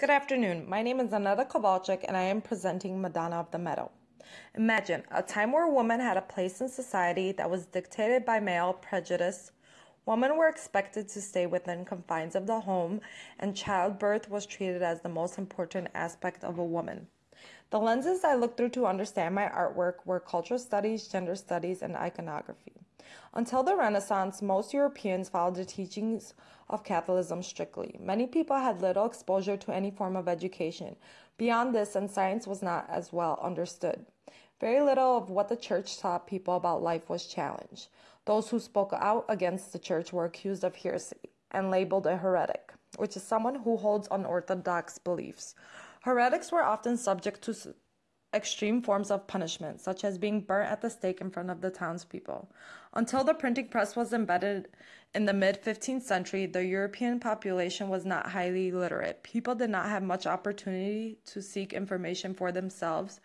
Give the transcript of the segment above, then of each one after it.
Good afternoon. My name is Aneta Kowalczyk and I am presenting Madonna of the Meadow. Imagine a time where women had a place in society that was dictated by male prejudice. Women were expected to stay within confines of the home, and childbirth was treated as the most important aspect of a woman. The lenses I looked through to understand my artwork were cultural studies, gender studies, and iconography. Until the Renaissance, most Europeans followed the teachings of Catholicism strictly. Many people had little exposure to any form of education. Beyond this, and science was not as well understood. Very little of what the church taught people about life was challenged. Those who spoke out against the church were accused of heresy and labeled a heretic, which is someone who holds unorthodox beliefs. Heretics were often subject to extreme forms of punishment, such as being burnt at the stake in front of the townspeople. Until the printing press was embedded in the mid 15th century, the European population was not highly literate. People did not have much opportunity to seek information for themselves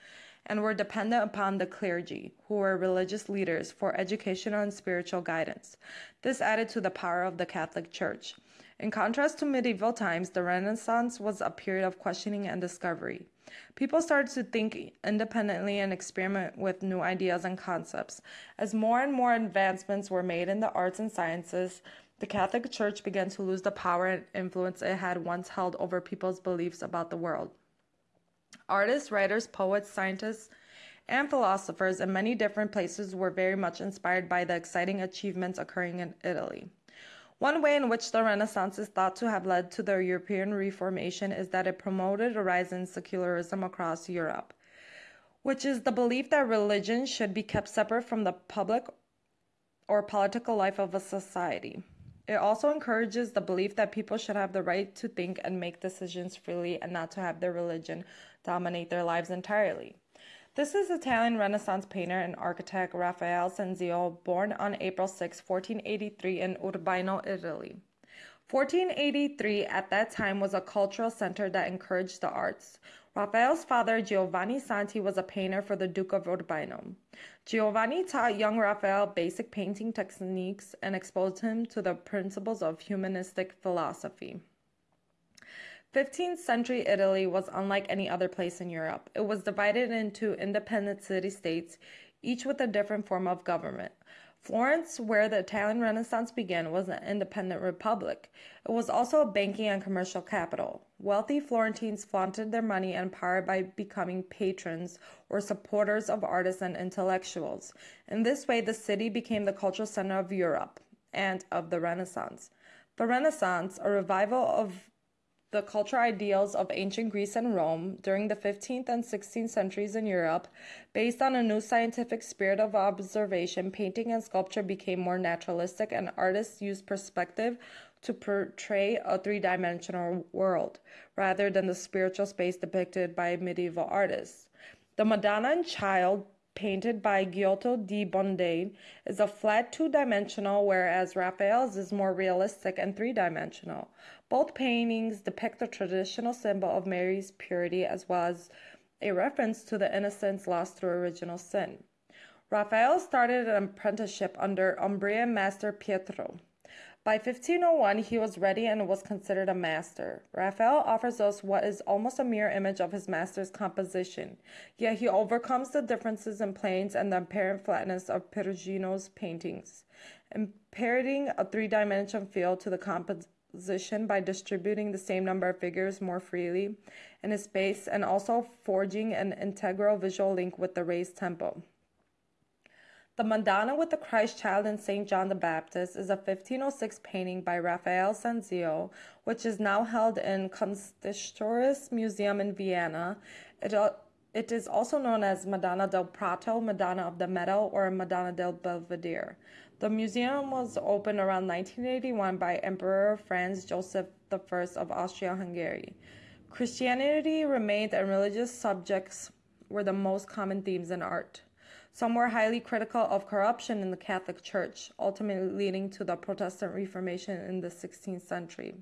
and were dependent upon the clergy, who were religious leaders, for educational and spiritual guidance. This added to the power of the Catholic Church. In contrast to medieval times, the Renaissance was a period of questioning and discovery. People started to think independently and experiment with new ideas and concepts. As more and more advancements were made in the arts and sciences, the Catholic Church began to lose the power and influence it had once held over people's beliefs about the world. Artists, writers, poets, scientists, and philosophers in many different places were very much inspired by the exciting achievements occurring in Italy. One way in which the Renaissance is thought to have led to the European Reformation is that it promoted a rise in secularism across Europe, which is the belief that religion should be kept separate from the public or political life of a society. It also encourages the belief that people should have the right to think and make decisions freely and not to have their religion dominate their lives entirely. This is Italian Renaissance painter and architect Raphael Sanzio, born on April 6, 1483 in Urbino, Italy. 1483 at that time was a cultural center that encouraged the arts. Raphael's father, Giovanni Santi, was a painter for the Duke of Urbino. Giovanni taught young Raphael basic painting techniques and exposed him to the principles of humanistic philosophy. 15th century Italy was unlike any other place in Europe. It was divided into independent city states, each with a different form of government. Florence, where the Italian Renaissance began, was an independent republic. It was also a banking and commercial capital. Wealthy Florentines flaunted their money and power by becoming patrons or supporters of artists and intellectuals. In this way, the city became the cultural center of Europe and of the Renaissance. The Renaissance, a revival of the cultural ideals of ancient Greece and Rome during the 15th and 16th centuries in Europe, based on a new scientific spirit of observation, painting and sculpture became more naturalistic, and artists used perspective to portray a three dimensional world rather than the spiritual space depicted by medieval artists. The Madonna and Child painted by Giotto di Bondone, is a flat two dimensional, whereas Raphael's is more realistic and three dimensional. Both paintings depict the traditional symbol of Mary's purity as well as a reference to the innocence lost through original sin. Raphael started an apprenticeship under Umbrian master Pietro. By 1501, he was ready and was considered a master. Raphael offers us what is almost a mirror image of his master's composition, yet he overcomes the differences in planes and the apparent flatness of Perugino's paintings, imparting a three dimensional feel to the composition by distributing the same number of figures more freely in his space and also forging an integral visual link with the raised tempo. The Madonna with the Christ Child and St. John the Baptist is a 1506 painting by Raphael Sanzio, which is now held in Kunsthistorisches Museum in Vienna. It, it is also known as Madonna del Prato, Madonna of the Meadow, or Madonna del Belvedere. The museum was opened around 1981 by Emperor Franz Joseph I of Austria-Hungary. Christianity remained and religious subjects were the most common themes in art. Some were highly critical of corruption in the Catholic Church, ultimately leading to the Protestant Reformation in the 16th century.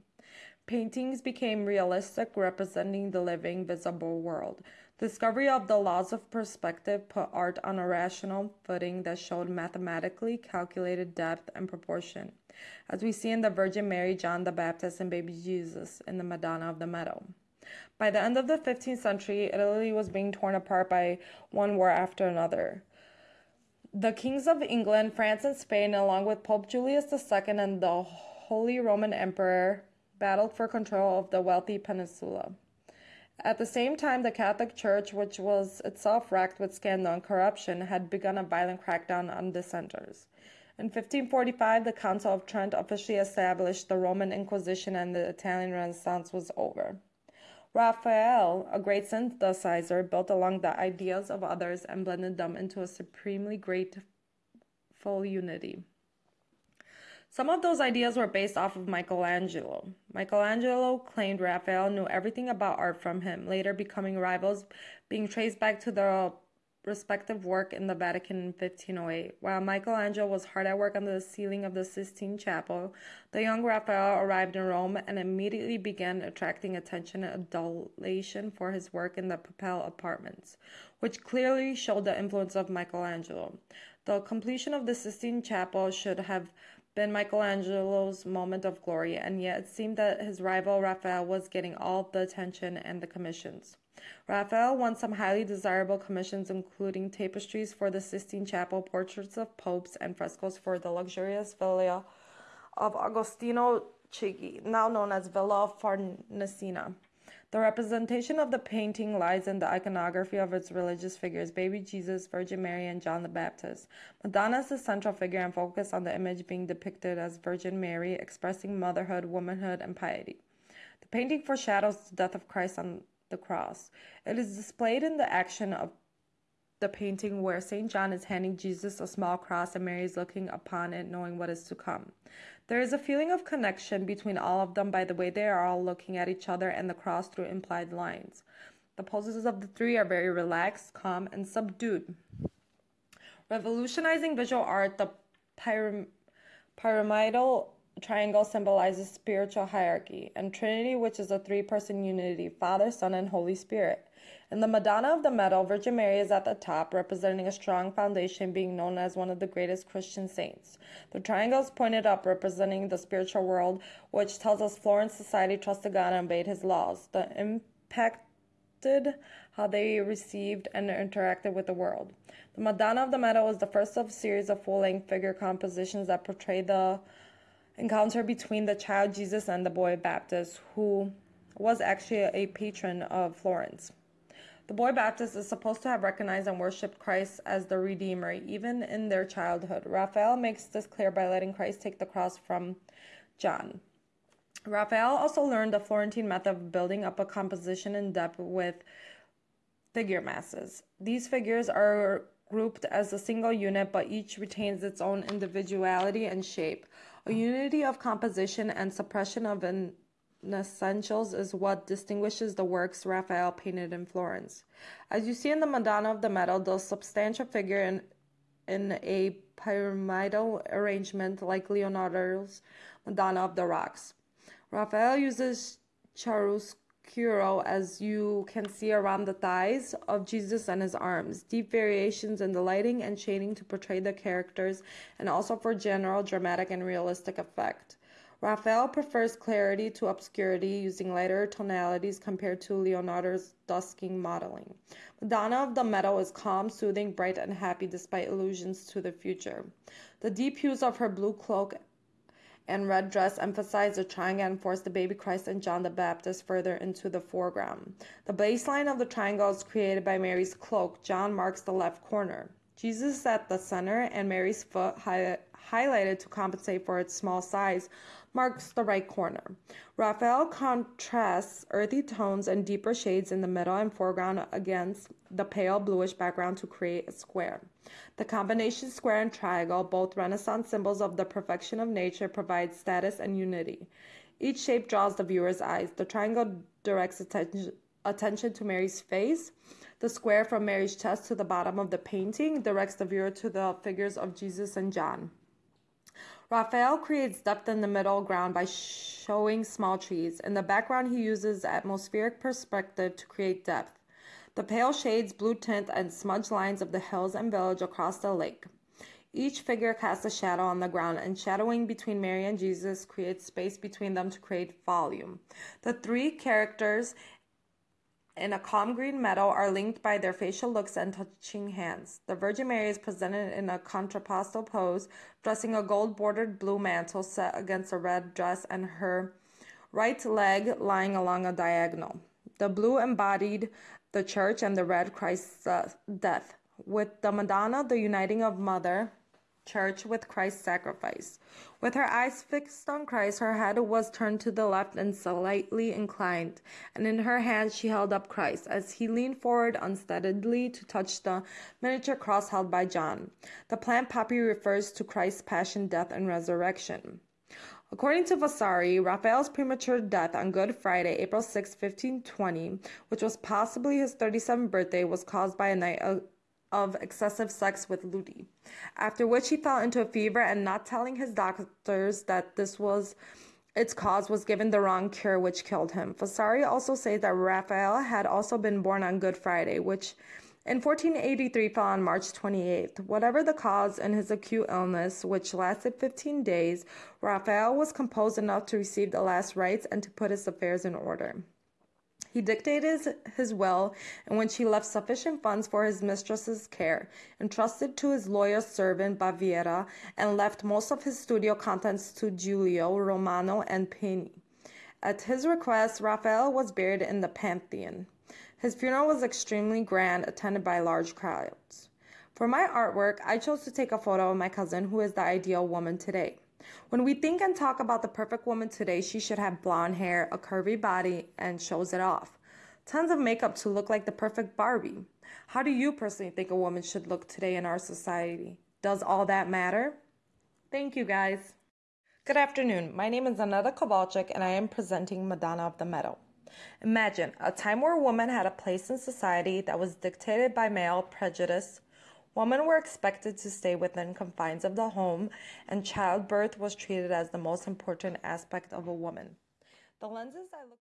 Paintings became realistic, representing the living, visible world. Discovery of the laws of perspective put art on a rational footing that showed mathematically calculated depth and proportion, as we see in the Virgin Mary, John the Baptist, and baby Jesus in the Madonna of the Meadow. By the end of the 15th century, Italy was being torn apart by one war after another. The kings of England, France, and Spain, along with Pope Julius II and the Holy Roman Emperor, battled for control of the wealthy peninsula. At the same time, the Catholic Church, which was itself racked with scandal and corruption, had begun a violent crackdown on dissenters. In 1545, the Council of Trent officially established the Roman Inquisition and the Italian Renaissance was over. Raphael, a great synthesizer, built along the ideas of others and blended them into a supremely grateful unity. Some of those ideas were based off of Michelangelo. Michelangelo claimed Raphael knew everything about art from him, later becoming rivals, being traced back to their respective work in the Vatican in 1508. While Michelangelo was hard at work on the ceiling of the Sistine Chapel, the young Raphael arrived in Rome and immediately began attracting attention and adulation for his work in the Papal apartments, which clearly showed the influence of Michelangelo. The completion of the Sistine Chapel should have been Michelangelo's moment of glory, and yet it seemed that his rival Raphael was getting all the attention and the commissions. Raphael won some highly desirable commissions, including tapestries for the Sistine Chapel, portraits of popes, and frescoes for the luxurious villa of Agostino Chigi, now known as Villa Farnesina. The representation of the painting lies in the iconography of its religious figures baby Jesus, Virgin Mary, and John the Baptist. Madonna is the central figure and focus on the image being depicted as Virgin Mary, expressing motherhood, womanhood, and piety. The painting foreshadows the death of Christ on the cross. It is displayed in the action of the painting where St. John is handing Jesus a small cross and Mary is looking upon it, knowing what is to come. There is a feeling of connection between all of them by the way they are all looking at each other and the cross through implied lines. The poses of the three are very relaxed, calm, and subdued. Revolutionizing visual art, the pyram- pyramidal triangle symbolizes spiritual hierarchy, and Trinity, which is a three person unity Father, Son, and Holy Spirit. In the Madonna of the Meadow, Virgin Mary is at the top, representing a strong foundation, being known as one of the greatest Christian saints. The triangle is pointed up, representing the spiritual world, which tells us Florence society trusted God and obeyed his laws. The impacted how they received and interacted with the world. The Madonna of the Meadow is the first of a series of full length figure compositions that portray the encounter between the child Jesus and the boy Baptist, who was actually a patron of Florence. The boy Baptist is supposed to have recognized and worshipped Christ as the Redeemer, even in their childhood. Raphael makes this clear by letting Christ take the cross from John. Raphael also learned the Florentine method of building up a composition in depth with figure masses. These figures are grouped as a single unit, but each retains its own individuality and shape. A unity of composition and suppression of an essentials is what distinguishes the works Raphael painted in Florence. As you see in the Madonna of the Meadow, the substantial figure in, in a pyramidal arrangement like Leonardo's Madonna of the Rocks. Raphael uses chiaroscuro as you can see around the thighs of Jesus and his arms, deep variations in the lighting and shading to portray the characters and also for general dramatic and realistic effect. Raphael prefers clarity to obscurity, using lighter tonalities compared to Leonardo's dusking modeling. Madonna of the Meadow is calm, soothing, bright, and happy despite allusions to the future. The deep hues of her blue cloak and red dress emphasize the triangle and force the baby Christ and John the Baptist further into the foreground. The baseline of the triangle is created by Mary's cloak. John marks the left corner. Jesus is at the center, and Mary's foot, hi- highlighted to compensate for its small size, marks the right corner. Raphael contrasts earthy tones and deeper shades in the middle and foreground against the pale bluish background to create a square. The combination square and triangle, both Renaissance symbols of the perfection of nature, provide status and unity. Each shape draws the viewer's eyes. The triangle directs attention, attention to Mary's face. The square from Mary's chest to the bottom of the painting directs the viewer to the figures of Jesus and John. Raphael creates depth in the middle ground by showing small trees. In the background, he uses atmospheric perspective to create depth. The pale shades, blue tint, and smudge lines of the hills and village across the lake. Each figure casts a shadow on the ground, and shadowing between Mary and Jesus creates space between them to create volume. The three characters in a calm green meadow are linked by their facial looks and touching hands. The Virgin Mary is presented in a contrapuntal pose, dressing a gold bordered blue mantle set against a red dress and her right leg lying along a diagonal. The blue embodied the church and the red Christ's uh, death, with the Madonna the uniting of Mother church with Christ's sacrifice. With her eyes fixed on Christ, her head was turned to the left and slightly inclined, and in her hand she held up Christ as he leaned forward unsteadily to touch the miniature cross held by John. The plant poppy refers to Christ's passion, death, and resurrection. According to Vasari, Raphael's premature death on Good Friday, April 6, 1520, which was possibly his 37th birthday, was caused by a night of excessive sex with Luti, after which he fell into a fever and not telling his doctors that this was its cause was given the wrong cure which killed him. Vasari also says that Raphael had also been born on Good Friday, which in 1483 fell on March 28th. Whatever the cause in his acute illness, which lasted 15 days, Raphael was composed enough to receive the last rites and to put his affairs in order. He dictated his will, in which he left sufficient funds for his mistress's care, entrusted to his loyal servant Baviera, and left most of his studio contents to Giulio, Romano, and Penni. At his request, Raphael was buried in the Pantheon. His funeral was extremely grand, attended by large crowds. For my artwork, I chose to take a photo of my cousin, who is the ideal woman today. When we think and talk about the perfect woman today, she should have blonde hair, a curvy body, and shows it off. Tons of makeup to look like the perfect Barbie. How do you personally think a woman should look today in our society? Does all that matter? Thank you, guys. Good afternoon. My name is Aneta Kowalczyk, and I am presenting Madonna of the Meadow. Imagine a time where women had a place in society that was dictated by male prejudice, Women were expected to stay within confines of the home, and childbirth was treated as the most important aspect of a woman. The lenses I look